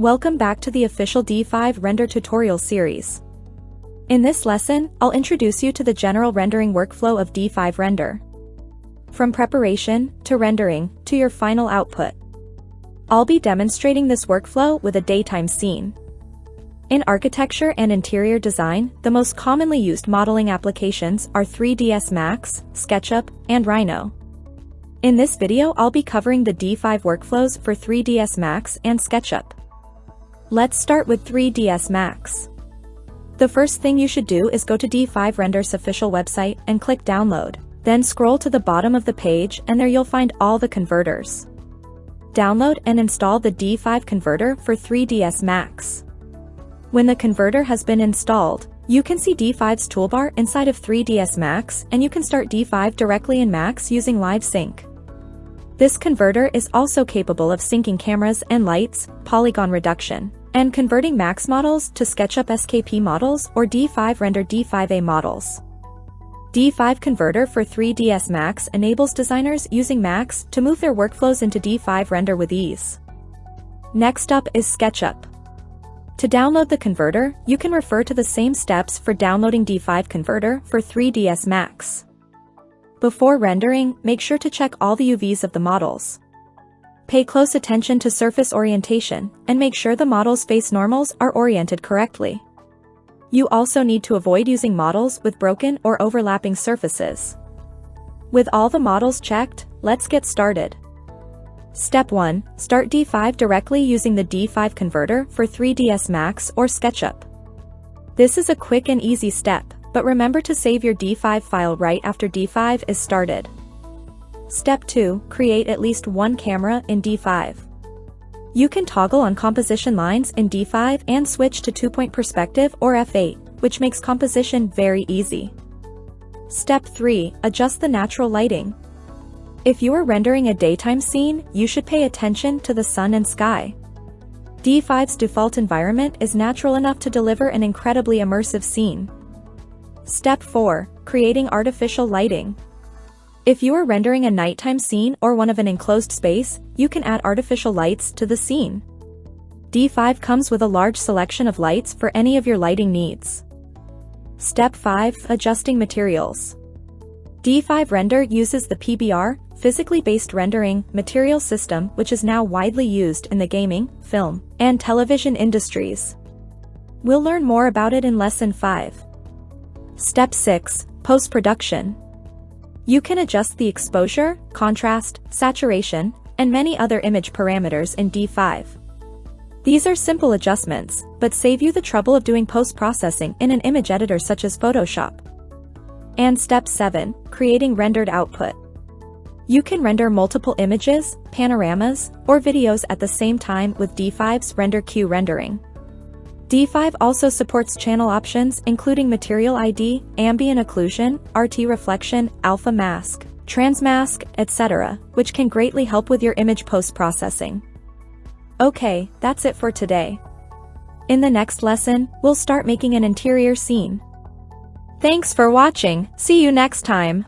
Welcome back to the official D5 render tutorial series. In this lesson, I'll introduce you to the general rendering workflow of D5 Render. From preparation, to rendering, to your final output. I'll be demonstrating this workflow with a daytime scene. In architecture and interior design, the most commonly used modeling applications are 3ds Max, SketchUp, and Rhino. In this video I'll be covering the D5 workflows for 3ds Max and SketchUp. Let's start with 3ds Max. The first thing you should do is go to D5 Render's official website and click download. Then scroll to the bottom of the page and there you'll find all the converters. Download and install the D5 converter for 3ds Max. When the converter has been installed, you can see D5's toolbar inside of 3ds Max and you can start D5 directly in Max using Live Sync. This converter is also capable of syncing cameras and lights, polygon reduction, and converting Max models to SketchUp SKP models or D5 render D5A models. D5 Converter for 3ds Max enables designers using Max to move their workflows into D5 render with ease. Next up is SketchUp. To download the converter, you can refer to the same steps for downloading D5 Converter for 3ds Max. Before rendering, make sure to check all the UVs of the models. Pay close attention to surface orientation, and make sure the model's face normals are oriented correctly. You also need to avoid using models with broken or overlapping surfaces. With all the models checked, let's get started. Step 1. Start D5 directly using the D5 converter for 3ds Max or SketchUp. This is a quick and easy step, but remember to save your D5 file right after D5 is started. Step 2. Create at least one camera in D5. You can toggle on composition lines in D5 and switch to two-point perspective or F8, which makes composition very easy. Step 3. Adjust the natural lighting. If you are rendering a daytime scene, you should pay attention to the sun and sky. D5's default environment is natural enough to deliver an incredibly immersive scene. Step 4. Creating artificial lighting. If you are rendering a nighttime scene or one of an enclosed space, you can add artificial lights to the scene. D5 comes with a large selection of lights for any of your lighting needs. Step 5. Adjusting materials. D5 Render uses the PBR, physically based rendering, material system which is now widely used in the gaming, film, and television industries. We'll learn more about it in Lesson 5. Step 6. Post-production. You can adjust the exposure, contrast, saturation, and many other image parameters in D5. These are simple adjustments, but save you the trouble of doing post-processing in an image editor such as Photoshop. And Step 7. Creating rendered output. You can render multiple images, panoramas, or videos at the same time with D5's Render Queue rendering. D5 also supports channel options including Material ID, Ambient Occlusion, RT Reflection, Alpha Mask, Transmask, etc., which can greatly help with your image post-processing. Okay, that's it for today. In the next lesson, we'll start making an interior scene. Thanks for watching, see you next time.